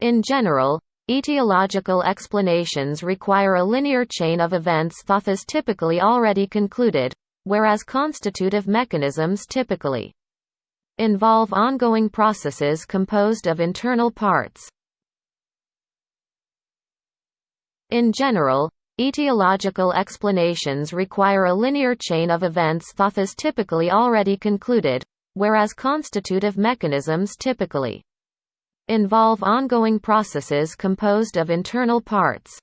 In general, etiological explanations require a linear chain of events that is typically already concluded, whereas constitutive mechanisms typically involve ongoing processes composed of internal parts. In general, etiological explanations require a linear chain of events that is typically already concluded, whereas constitutive mechanisms typically involve ongoing processes composed of internal parts.